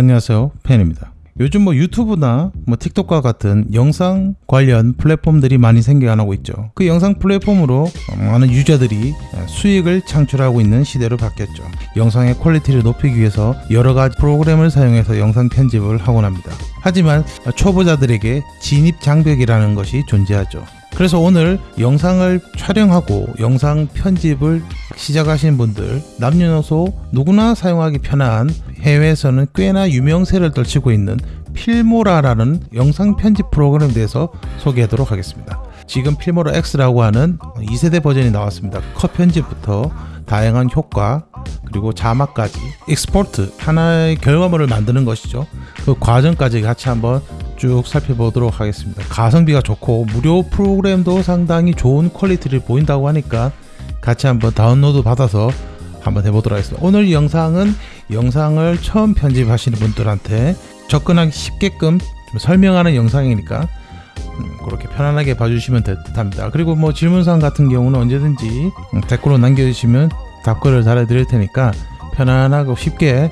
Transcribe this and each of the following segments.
안녕하세요. 팬입니다. 요즘 뭐 유튜브나 뭐 틱톡과 같은 영상 관련 플랫폼들이 많이 생겨나고 있죠. 그 영상 플랫폼으로 많은 유저들이 수익을 창출하고 있는 시대로 바뀌었죠. 영상의 퀄리티를 높이기 위해서 여러가지 프로그램을 사용해서 영상 편집을 하곤 합니다. 하지만 초보자들에게 진입 장벽이라는 것이 존재하죠. 그래서 오늘 영상을 촬영하고 영상 편집을 시작하시는 분들 남녀노소 누구나 사용하기 편한 해외에서는 꽤나 유명세를 떨치고 있는 필모라라는 영상 편집 프로그램에 대해서 소개하도록 하겠습니다. 지금 필모라 X라고 하는 2세대 버전이 나왔습니다. 컷 편집부터 다양한 효과 그리고 자막까지 export 하나의 결과물을 만드는 것이죠. 그 과정까지 같이 한번 쭉 살펴보도록 하겠습니다. 가성비가 좋고 무료 프로그램도 상당히 좋은 퀄리티를 보인다고 하니까 같이 한번 다운로드 받아서 한번 해보도록 하겠습니다. 오늘 영상은 영상을 처음 편집하시는 분들한테 접근하기 쉽게끔 설명하는 영상이니까 음, 그렇게 편안하게 봐주시면 듯합니다. 그리고 뭐 질문사항 같은 경우는 언제든지 댓글로 남겨주시면 답글을 달아드릴 테니까 편안하고 쉽게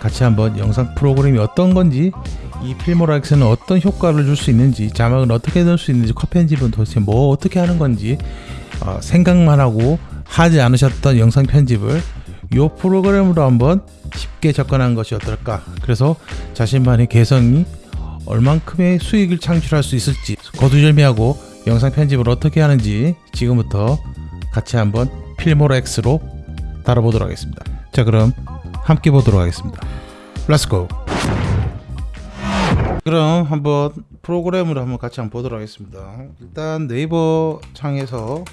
같이 한번 영상 프로그램이 어떤 건지 이 필모락스는 어떤 효과를 줄 수 있는지 자막은 어떻게 넣을 수 있는지 컷 편집은 도대체 뭐 어떻게 하는 건지 어, 생각만 하고 하지 않으셨던 영상 편집을 이 프로그램으로 한번 쉽게 접근한 것이 어떨까. 그래서 자신만의 개성이 얼만큼의 수익을 창출할 수 있을지 거두절미하고 영상 편집을 어떻게 하는지 지금부터 같이 한번 필모라 X로 다뤄보도록 하겠습니다. 자 그럼 함께 보도록 하겠습니다. Let's go 그럼 한번 프로그램으로 한번 같이 한번 보도록 하겠습니다. 일단 네이버 창에서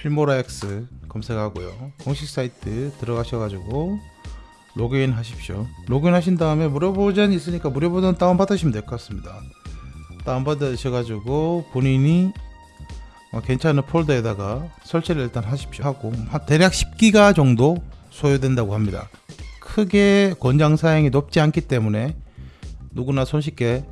필모라 X 검색하고요. 공식 사이트 들어가셔가지고 로그인 하십시오. 로그인 하신 다음에 무료 버전이 있으니까 무료 버전 다운 받으시면 될 것 같습니다. 다운 받으셔가지고 본인이 어, 괜찮은 폴더에다가 설치를 일단 하십시오. 하고 대략 10기가 정도 소요된다고 합니다. 크게 권장 사양이 높지 않기 때문에 누구나 손쉽게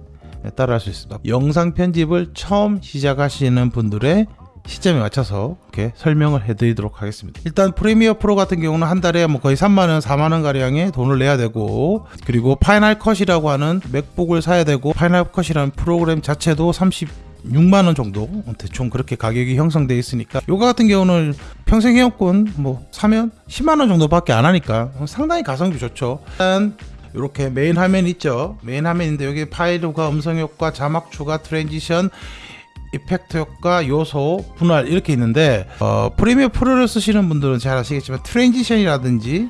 따라할 수 있습니다. 영상 편집을 처음 시작하시는 분들의 시점에 맞춰서 이렇게 설명을 해드리도록 하겠습니다. 일단 프리미어 프로 같은 경우는 한 달에 뭐 거의 3만원, 4만원 가량의 돈을 내야 되고 그리고 파이널 컷이라고 하는 맥북을 사야 되고 파이널 컷이라는 프로그램 자체도 30 6만원 정도? 대충 그렇게 가격이 형성되어 있으니까. 요거 같은 경우는 평생 회원권 뭐 사면 10만원 정도밖에 안 하니까 상당히 가성비 좋죠. 일단 이렇게 메인 화면 있죠. 메인 화면인데 여기 파일 효과 음성 효과 자막 추가 transition effect 효과 요소 분할 이렇게 있는데 어, Premiere Pro를 쓰시는 분들은 잘 아시겠지만 transition이라든지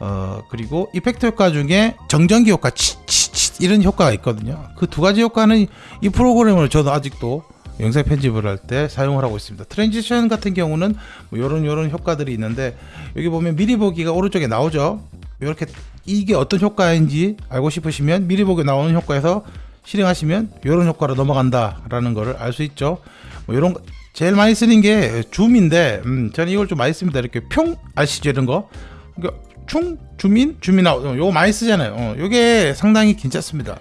어, 그리고 effect 효과 중에 정전기 효과 치치치 이런 효과가 있거든요. 그 두 가지 효과는 이 프로그램을 저도 아직도 영상 편집을 할 때 사용을 하고 있습니다. transition 같은 경우는 뭐 요런 요런 효과들이 있는데 여기 보면 미리 보기가 오른쪽에 나오죠? 이렇게 이게 어떤 효과인지 알고 싶으시면 미리 보기 나오는 효과에서 실행하시면 이런 효과로 넘어간다 라는 것을 알 수 있죠. 뭐 이런 제일 많이 쓰는 게 줌인데 음, 저는 이걸 좀 많이 씁니다. 이렇게 평 아시죠? 이런 거? 그러니까 충 주민 주민아웃 요거 많이 쓰잖아요. 어, 요게 상당히 괜찮습니다.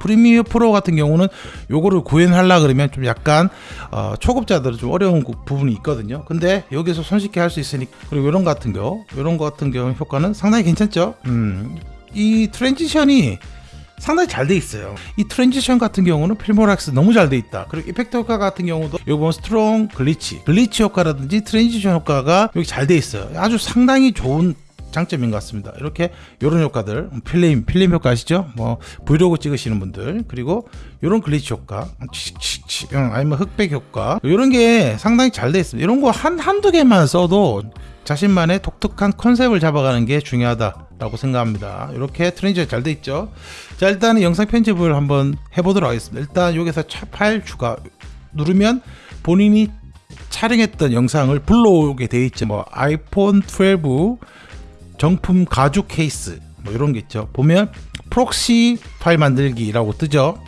프리미어 프로 같은 경우는 요거를 구현하려 그러면 좀 약간 어, 초급자들은 좀 어려운 부분이 있거든요. 근데 여기서 손쉽게 할 수 있으니까 그리고 이런 같은 경우 이런 거 같은 경우 효과는 상당히 괜찮죠? 음, 이 transition이 상당히 잘 돼 있어요 이 transition 같은 경우는 Filmora X 너무 잘 돼 있다 그리고 effect 효과 같은 경우도 여기 strong glitch glitch 효과라든지 transition 효과가 여기 잘 돼 있어요 아주 상당히 좋은 장점인 것 같습니다. 이렇게 이런 효과들 필름 필름 효과 아시죠? 뭐 브이로그 찍으시는 분들 그리고 이런 glitch 효과 아니면 흑백 효과 이런 게 상당히 잘 돼 있습니다. 이런 거 한 한두 개만 써도 자신만의 독특한 컨셉을 잡아가는 게 중요하다라고 생각합니다. 이렇게 transition이 잘돼 있죠. 자 일단은 영상 편집을 한번 해보도록 하겠습니다. 일단 여기서 파일 추가 누르면 본인이 촬영했던 영상을 불러오게 돼 있죠. 뭐 아이폰 12 정품 가죽 케이스 뭐 이런 게 있죠 보면 proxy 파일 만들기라고 뜨죠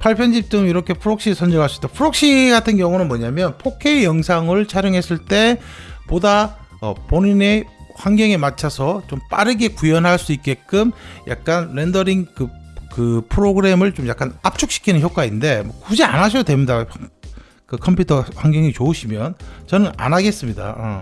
파일 편집 등 이렇게 proxy 선정할 수 있다 proxy 같은 경우는 뭐냐면 4K 영상을 촬영했을 때 보다 어, 본인의 환경에 맞춰서 좀 빠르게 구현할 수 있게끔 약간 렌더링 그, 그 프로그램을 좀 약간 압축시키는 효과인데 뭐 굳이 안 하셔도 됩니다 그 컴퓨터 환경이 좋으시면 저는 안 하겠습니다. 어.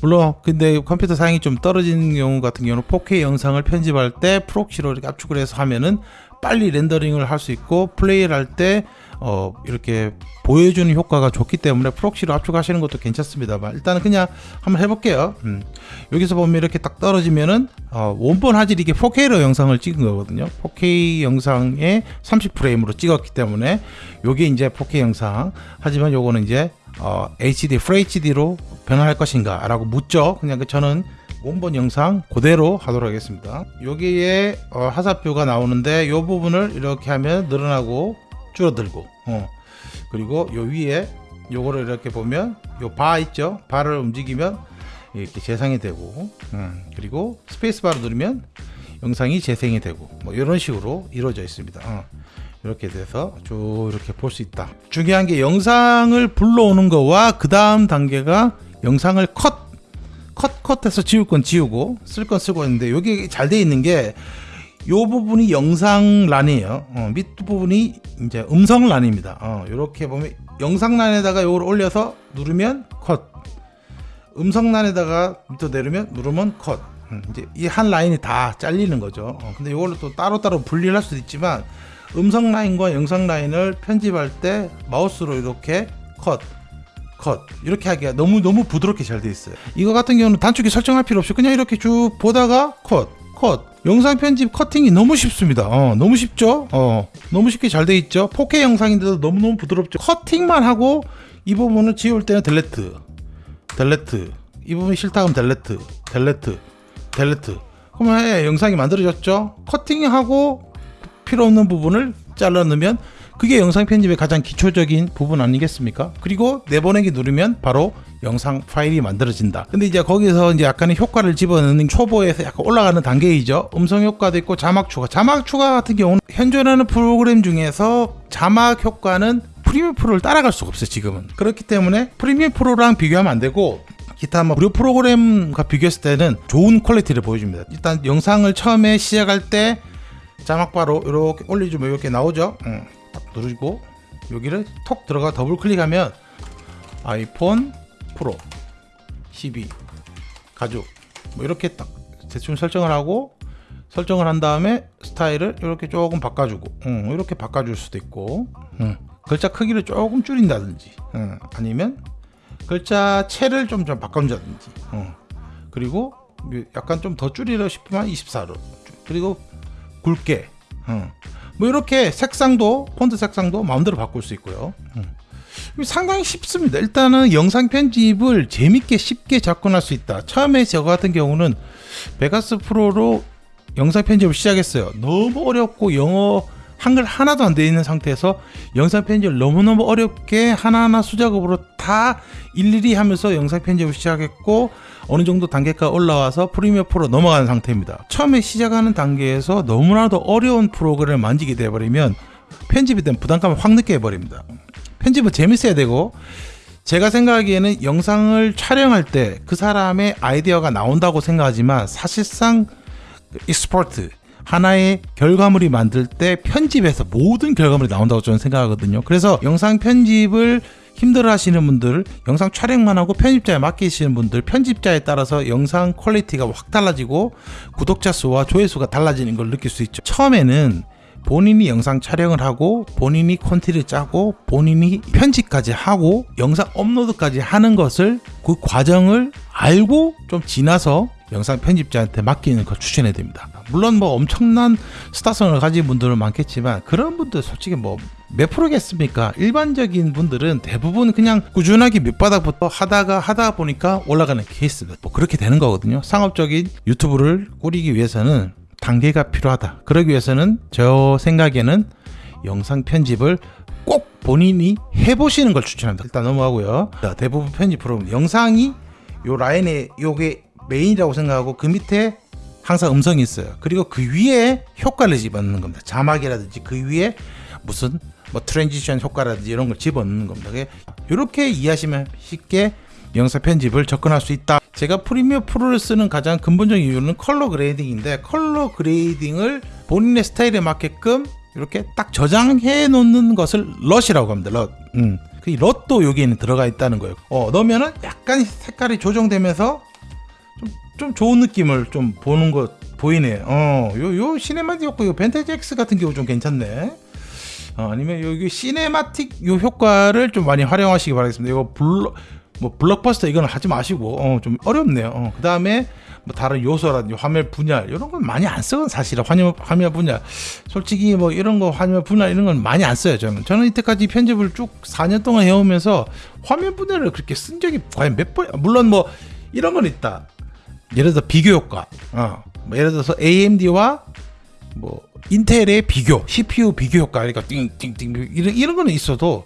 물론 근데 컴퓨터 사양이 좀 떨어지는 경우 같은 경우는 4K 영상을 편집할 때 proxy로 이렇게 압축을 해서 하면은 빨리 렌더링을 할 수 있고 플레이를 할때 어, 이렇게 보여주는 효과가 좋기 때문에 proxy로 압축하시는 것도 괜찮습니다만 일단은 그냥 한번 해볼게요. 음. 여기서 보면 이렇게 딱 떨어지면은 어, 원본 화질이 이게 4K로 영상을 찍은 거거든요. 4K 영상에 30프레임으로 찍었기 때문에 요게 이제 4K 영상 하지만 요거는 이제 어, HD, FHD로 변화할 것인가 라고 묻죠. 그냥 그 저는 원본 영상 그대로 하도록 하겠습니다. 여기에 어, 화살표가 나오는데 이 부분을 이렇게 하면 늘어나고 줄어들고 어. 그리고 요 위에 요거를 이렇게 보면 요 바 있죠 바를 움직이면 이렇게 재생이 되고 음. 그리고 스페이스 바를 누르면 영상이 재생이 되고 뭐 이런 식으로 이루어져 있습니다 어. 이렇게 돼서 쭉 이렇게 볼 수 있다 중요한 게 영상을 불러오는 거와 그 다음 단계가 영상을 컷 컷, 컷해서 지울 건 지우고 쓸 건 쓰고 있는데 여기 잘 돼 있는 게 요 부분이 영상란이에요. 어, 밑 부분이 이제 음성란입니다. 어, 이렇게 보면 영상란에다가 요걸 올려서 누르면 컷. 음성란에다가 밑으로 내리면 누르면 컷. 음, 이제 이 한 라인이 다 잘리는 거죠. 어, 근데 이걸로 또 따로따로 분리를 할 수도 있지만 음성 라인과 영상 라인을 편집할 때 마우스로 이렇게 컷, 컷 이렇게 하기가 너무 너무 부드럽게 잘 돼 있어요. 이거 같은 경우는 단축키 설정할 필요 없이 그냥 이렇게 쭉 보다가 컷, 컷. 영상 편집 커팅이 너무 쉽습니다. 어, 너무 쉽죠? 어, 너무 쉽게 잘 돼 있죠? 4K 영상인데도 너무너무 부드럽죠? 커팅만 하고 이 부분을 지울 때는 delete, delete. 이 부분이 싫다 하면 delete, delete, delete. 그러면 예, 영상이 만들어졌죠? 커팅하고 필요 없는 부분을 잘라 넣으면 그게 영상 편집의 가장 기초적인 부분 아니겠습니까? 그리고 내보내기 누르면 바로 영상 파일이 만들어진다. 근데 이제 거기서 이제 약간의 효과를 집어넣는 초보에서 약간 올라가는 단계이죠. 음성 효과도 있고 자막 추가. 자막 추가 같은 경우는 현존하는 프로그램 중에서 자막 효과는 프리미어 프로를 따라갈 수가 없어요, 지금은. 그렇기 때문에 프리미어 프로랑 비교하면 안 되고 기타 뭐 무료 프로그램과 비교했을 때는 좋은 quality를 보여줍니다. 일단 영상을 처음에 시작할 때 자막 바로 이렇게 올려주면 이렇게 나오죠. 응. 딱 누르고 여기를 톡 들어가 더블 클릭하면 iPhone Pro 12 가죽 뭐 이렇게 딱 대충 설정을 하고 설정을 한 다음에 스타일을 이렇게 조금 바꿔주고 응, 이렇게 바꿔줄 수도 있고 응. 글자 크기를 조금 줄인다든지 응. 아니면 글자 채를 좀, 좀 바꿔준다든지 응. 그리고 약간 좀 더 줄이려 싶으면 24로 그리고 굵게 응. 뭐 이렇게 색상도 폰트 색상도 마음대로 바꿀 수 있고요 응. 상당히 쉽습니다. 일단은 영상 편집을 재밌게 쉽게 접근할 수 있다. 처음에 저 같은 경우는 베가스 프로로 영상 편집을 시작했어요. 너무 어렵고 영어 한글 하나도 안 되어 있는 상태에서 영상 편집을 너무너무 어렵게 하나하나 수작업으로 다 일일이 하면서 영상 편집을 시작했고 어느 정도 단계가 올라와서 Premiere Pro 넘어가는 상태입니다. 처음에 시작하는 단계에서 너무나도 어려운 프로그램을 만지게 되어버리면 편집에 대한 부담감을 확 느껴버립니다. 편집은 재밌어야 되고 제가 생각하기에는 영상을 촬영할 때 그 사람의 아이디어가 나온다고 생각하지만 사실상 export 하나의 결과물이 만들 때 편집에서 모든 결과물이 나온다고 저는 생각하거든요. 그래서 영상 편집을 힘들어 하시는 분들, 영상 촬영만 하고 편집자에 맡기시는 분들, 편집자에 따라서 영상 quality가 확 달라지고 구독자 수와 조회수가 달라지는 걸 느낄 수 있죠. 처음에는 본인이 영상 촬영을 하고 본인이 콘티를 짜고 본인이 편집까지 하고 영상 업로드까지 하는 것을 그 과정을 알고 좀 지나서 영상 편집자한테 맡기는 걸 추천해 드립니다. 물론 뭐 엄청난 스타성을 가진 분들은 많겠지만 그런 분들 솔직히 뭐 몇 프로겠습니까? 일반적인 분들은 대부분 그냥 꾸준하게 밑바닥부터 하다가 하다 보니까 올라가는 케이스가 뭐 그렇게 되는 거거든요. 상업적인 유튜브를 꾸리기 위해서는 단계가 필요하다. 그러기 위해서는 저 생각에는 영상 편집을 꼭 본인이 해보시는 걸 추천합니다. 일단 넘어가고요. 대부분 편집 프로그램 영상이 요 라인에 요게 메인이라고 생각하고 그 밑에 항상 음성이 있어요. 그리고 그 위에 효과를 집어넣는 겁니다. 자막이라든지 그 위에 무슨 뭐 transition 효과라든지 이런 걸 집어넣는 겁니다. 이렇게 이해하시면 쉽게 영상 편집을 접근할 수 있다. 제가 Premiere Pro를 쓰는 가장 근본적인 이유는 color grading인데 color grading을 본인의 스타일에 맞게끔 이렇게 딱 저장해 놓는 것을 LUT이라고 합니다. LUT. 음. 그 LUT도 여기에는 들어가 있다는 거예요. 어, 넣으면은 약간 색깔이 조정되면서 좀, 좀 좋은 느낌을 좀 보는 것 보이네. 어, 요, 요 cinematic 효과, 요 vintage X 같은 경우 좀 괜찮네. 어, 아니면 여기 cinematic 요 효과를 좀 많이 활용하시기 바라겠습니다. 이거 블럭, 뭐 블록버스터 이거는 하지 마시고, 어, 좀 어렵네요. 어, 그 다음에 뭐 다른 요소라든지 화면 분할 이런 건 많이 안 써요 사실은. 화면 화면 분할. 솔직히 뭐 이런 거 화면 분할 이런 건 많이 안 써요 저는. 저는 이때까지 편집을 쭉 4년 동안 해오면서 화면 분할을 그렇게 쓴 적이 과연 몇 번 물론 뭐 이런 건 있다. 예를 들어 비교 효과. 어, 뭐 예를 들어서 AMD와 뭐 인텔의 비교, CPU 비교 효과 그러니까 띵띵띵 이런 이런 거는 있어도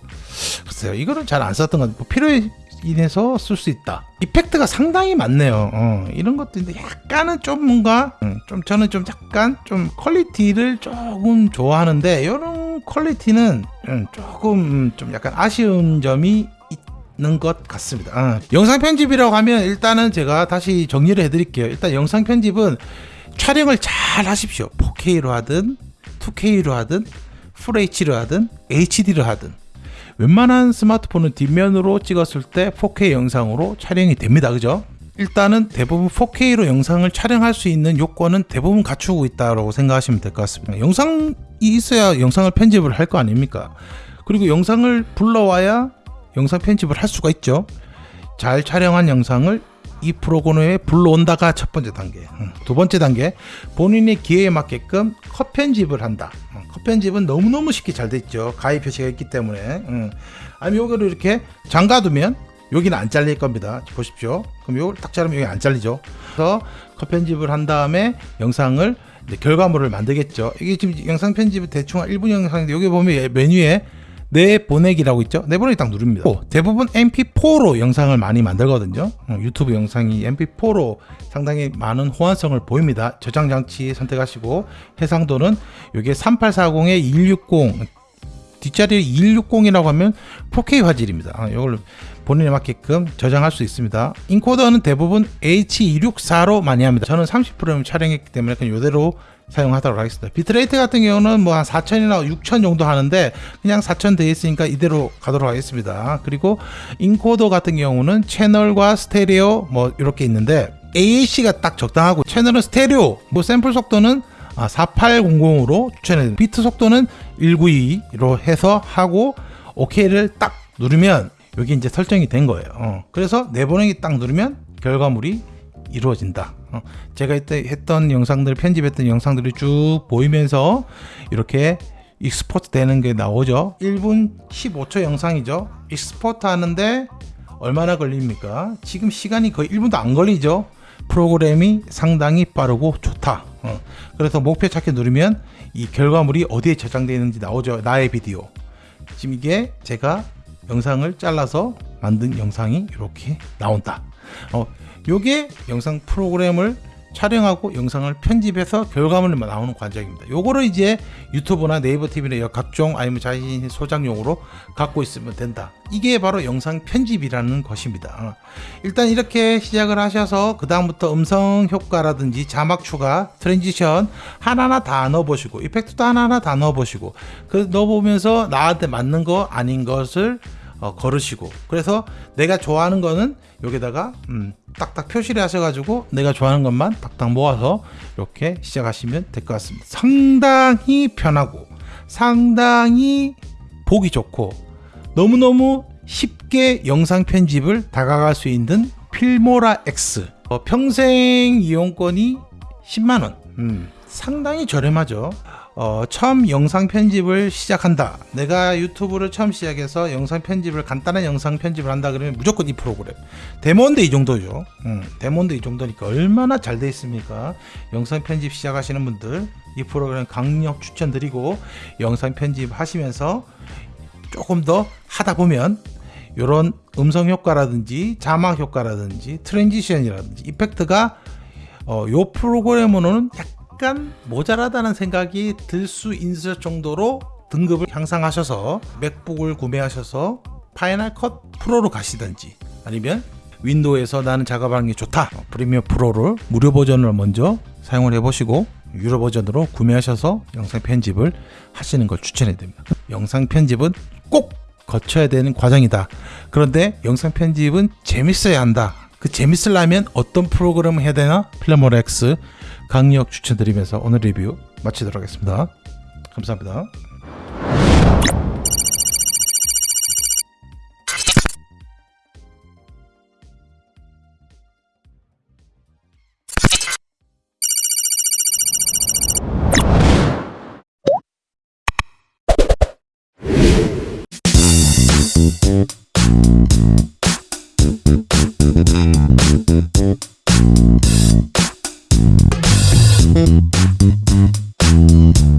글쎄요 이거는 잘 안 썼던 건 뭐 필요에 의해서 쓸 수 있다. effect가 상당히 많네요. 어, 이런 것들인데 약간은 좀 뭔가 음, 좀 저는 좀 약간 좀 quality를 조금 좋아하는데 이런 quality는 음, 조금 음, 좀 약간 아쉬운 점이 있는 것 같습니다. 어. 영상 편집이라고 하면 일단은 제가 다시 정리를 해드릴게요. 일단 영상 편집은 촬영을 잘 하십시오. 4K로 하든 2K로 하든 풀 HD로 하든 HD로 하든 웬만한 스마트폰은 뒷면으로 찍었을 때 4K 영상으로 촬영이 됩니다. 그죠? 일단은 대부분 4K로 영상을 촬영할 수 있는 요건은 대부분 갖추고 있다고 생각하시면 될 것 같습니다. 영상이 있어야 영상을 편집을 할 거 아닙니까? 그리고 영상을 불러와야 영상 편집을 할 수가 있죠. 잘 촬영한 영상을 이 프로그램에 불러온다가 첫 번째 단계. 두 번째 단계, 본인의 기회에 맞게끔 컷 편집을 한다. 컷 편집은 너무너무 쉽게 잘 됐죠. 가입 표시가 있기 때문에. 아니면 요거를 이렇게 잠가두면 여기는 안 잘릴 겁니다. 보십시오. 그럼 요걸 딱 자르면 여기 안 잘리죠. 그래서 컷 편집을 한 다음에 영상을 결과물을 만들겠죠. 이게 지금 영상 편집을 대충 1분 영상인데 여기 보면 메뉴에 내보내기라고 있죠. 내보내기 딱 누릅니다. 대부분 MP4로 영상을 많이 만들거든요. 어, 유튜브 영상이 MP4로 상당히 많은 호환성을 보입니다. 저장 장치 선택하시고 해상도는 이게 3840에 260 뒷자리에 2160이라고 하면 4K 화질입니다. 이걸 어, 본인에 맞게끔 저장할 수 있습니다. 인코더는 대부분 H264로 많이 합니다. 저는 30프레임 촬영했기 때문에 그냥 이대로 사용하도록 하겠습니다. bitrate 같은 경우는 뭐 한 4000이나 6000 정도 하는데 그냥 4000 되어 있으니까 이대로 가도록 하겠습니다. 그리고 인코더 같은 경우는 채널과 스테레오 뭐 이렇게 있는데 AAC가 딱 적당하고 채널은 스테레오 뭐 샘플 속도는 4800으로 아, 추천해 비트 속도는 192로 해서 하고 OK를 딱 누르면 여기 이제 설정이 된 거예요. 어. 그래서 내보내기 딱 누르면 결과물이 이루어진다. 어, 제가 이때 했던 영상들 편집했던 영상들이 쭉 보이면서 이렇게 export 되는 게 나오죠. 1분 15초 영상이죠. export 하는데 얼마나 걸립니까? 지금 시간이 거의 1분도 안 걸리죠. 프로그램이 상당히 빠르고 좋다. 어, 그래서 목표 찾기 누르면 이 결과물이 어디에 저장되어 있는지 나오죠. 나의 비디오. 지금 이게 제가 영상을 잘라서 만든 영상이 이렇게 나온다. 어, 요게 영상 프로그램을 촬영하고 영상을 편집해서 결과물이 나오는 과정입니다. 요거를 이제 유튜브나 네이버 TV나 각종 아니면 자신의 소장용으로 갖고 있으면 된다. 이게 바로 영상 편집이라는 것입니다. 일단 이렇게 시작을 하셔서 그 다음부터 음성 효과라든지 자막 추가, transition 하나하나 다 넣어보시고 effect도 하나하나 다 넣어보시고 그 넣어보면서 나한테 맞는 거 아닌 것을 어, 걸으시고. 그래서 내가 좋아하는 거는 여기다가 음, 딱딱 표시를 하셔가지고 내가 좋아하는 것만 딱딱 모아서 이렇게 시작하시면 될 것 같습니다. 상당히 편하고 상당히 보기 좋고 너무너무 쉽게 영상 편집을 다가갈 수 있는 필모라 X. 어, 평생 이용권이 10만원. 음, 상당히 저렴하죠 어, 처음 영상 편집을 시작한다. 내가 유튜브를 처음 시작해서 영상 편집을 간단한 영상 편집을 한다 그러면 무조건 이 프로그램. 데모인데 이 정도죠. 음, 데모인데 이 정도니까 얼마나 잘 돼 있습니까? 영상 편집 시작하시는 분들 이 프로그램 강력 추천드리고 영상 편집 하시면서 조금 더 하다 보면 이런 음성 효과라든지 자막 효과라든지 transition이라든지 effect가 어, 요 프로그램으로는 약간 약간 모자라다는 생각이 들 수 있을 정도로 등급을 향상하셔서 맥북을 구매하셔서 파이널 컷 프로로 가시든지 아니면 윈도우에서 나는 작업하는 게 좋다 프리미어 프로를 무료 버전을 먼저 사용을 해보시고 유료 버전으로 구매하셔서 영상 편집을 하시는 걸 추천해 드립니다 영상 편집은 꼭 거쳐야 되는 과정이다. 그런데 영상 편집은 재밌어야 한다. 그 재밌으려면 어떤 프로그램을 해야 되나? X 강력 추천드리면서 오늘 리뷰 마치도록 하겠습니다. 감사합니다.